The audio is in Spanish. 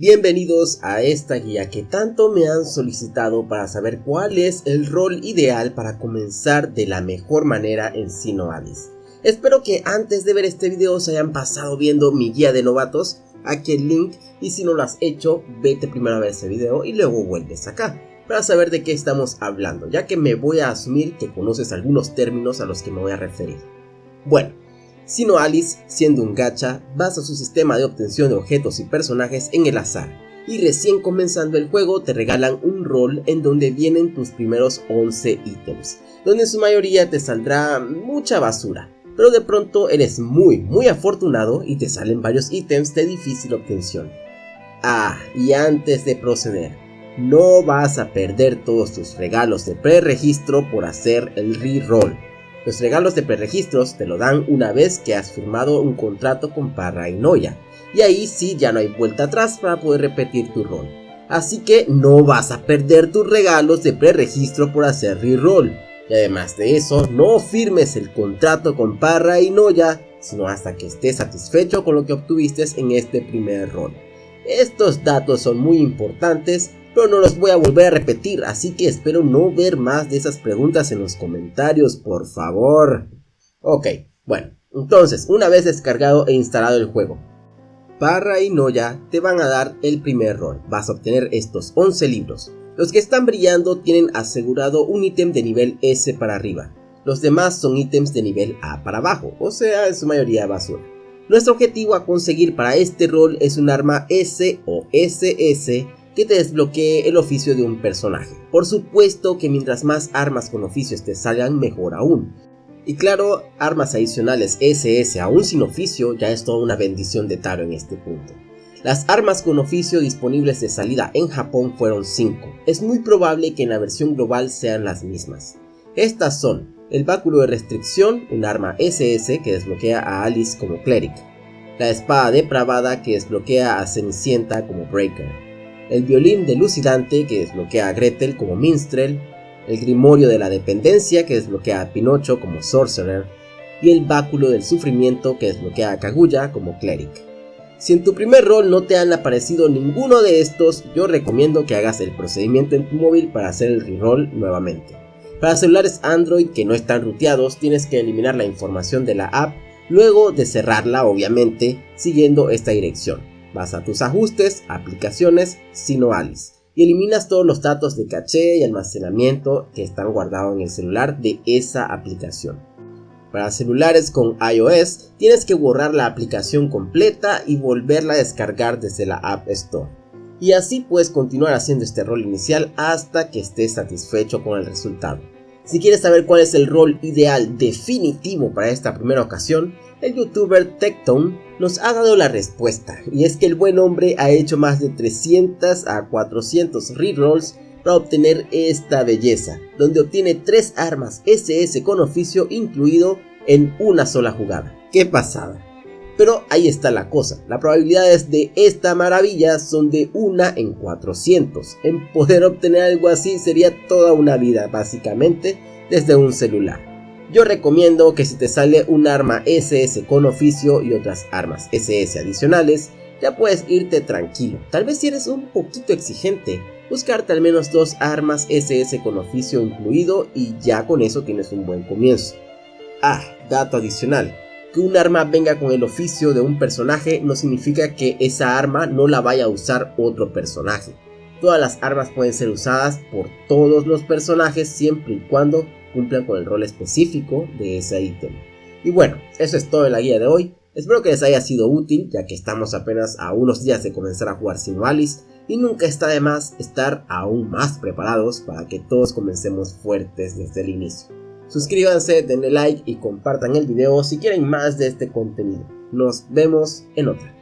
Bienvenidos a esta guía que tanto me han solicitado para saber cuál es el rol ideal para comenzar de la mejor manera en Sino Alice. Espero que antes de ver este video se hayan pasado viendo mi guía de novatos, aquí el link y si no lo has hecho, vete primero a ver ese video y luego vuelves acá para saber de qué estamos hablando, ya que me voy a asumir que conoces algunos términos a los que me voy a referir. Bueno, sino Alice, siendo un gacha, basa su sistema de obtención de objetos y personajes en el azar, y recién comenzando el juego te regalan un rol en donde vienen tus primeros 11 ítems, donde en su mayoría te saldrá mucha basura, pero de pronto eres muy muy afortunado y te salen varios ítems de difícil obtención. Ah, y antes de proceder, no vas a perder todos tus regalos de preregistro por hacer el reroll los regalos de preregistros te lo dan una vez que has firmado un contrato con Parra y Noya, y ahí sí ya no hay vuelta atrás para poder repetir tu rol. Así que no vas a perder tus regalos de preregistro por hacer reroll. Y además de eso, no firmes el contrato con Parra y Noya, sino hasta que estés satisfecho con lo que obtuviste en este primer rol. Estos datos son muy importantes pero no los voy a volver a repetir, así que espero no ver más de esas preguntas en los comentarios, por favor. Ok, bueno, entonces, una vez descargado e instalado el juego, Parra y Noya te van a dar el primer rol, vas a obtener estos 11 libros. Los que están brillando tienen asegurado un ítem de nivel S para arriba, los demás son ítems de nivel A para abajo, o sea, en su mayoría basura. Nuestro objetivo a conseguir para este rol es un arma S o SS que te desbloquee el oficio de un personaje. Por supuesto que mientras más armas con oficios te salgan mejor aún. Y claro, armas adicionales SS aún sin oficio ya es toda una bendición de Taro en este punto. Las armas con oficio disponibles de salida en Japón fueron 5. Es muy probable que en la versión global sean las mismas. Estas son el báculo de restricción, un arma SS que desbloquea a Alice como Cleric, la espada depravada que desbloquea a Cenicienta como Breaker, el violín delucidante que desbloquea a Gretel como Minstrel, el grimorio de la dependencia que desbloquea a Pinocho como Sorcerer, y el báculo del sufrimiento que desbloquea a Kaguya como Cleric. Si en tu primer rol no te han aparecido ninguno de estos, yo recomiendo que hagas el procedimiento en tu móvil para hacer el reroll nuevamente. Para celulares Android que no están ruteados, tienes que eliminar la información de la app luego de cerrarla obviamente siguiendo esta dirección. Vas a tus ajustes, aplicaciones, sino Alice y eliminas todos los datos de caché y almacenamiento que están guardados en el celular de esa aplicación. Para celulares con iOS tienes que borrar la aplicación completa y volverla a descargar desde la App Store. Y así puedes continuar haciendo este rol inicial hasta que estés satisfecho con el resultado. Si quieres saber cuál es el rol ideal definitivo para esta primera ocasión, el youtuber Tectone nos ha dado la respuesta, y es que el buen hombre ha hecho más de 300 a 400 rerolls para obtener esta belleza, donde obtiene 3 armas SS con oficio incluido en una sola jugada. ¡Qué pasada! Pero ahí está la cosa, las probabilidades de esta maravilla son de 1 en 400. En poder obtener algo así sería toda una vida básicamente desde un celular. Yo recomiendo que si te sale un arma SS con oficio y otras armas SS adicionales, ya puedes irte tranquilo. Tal vez si eres un poquito exigente, buscarte al menos dos armas SS con oficio incluido y ya con eso tienes un buen comienzo. Ah, dato adicional. Que un arma venga con el oficio de un personaje no significa que esa arma no la vaya a usar otro personaje. Todas las armas pueden ser usadas por todos los personajes siempre y cuando cumplan con el rol específico de ese ítem. Y bueno, eso es todo en la guía de hoy. Espero que les haya sido útil, ya que estamos apenas a unos días de comenzar a jugar Sino Alice y nunca está de más estar aún más preparados para que todos comencemos fuertes desde el inicio. Suscríbanse, denle like y compartan el video si quieren más de este contenido. Nos vemos en otra.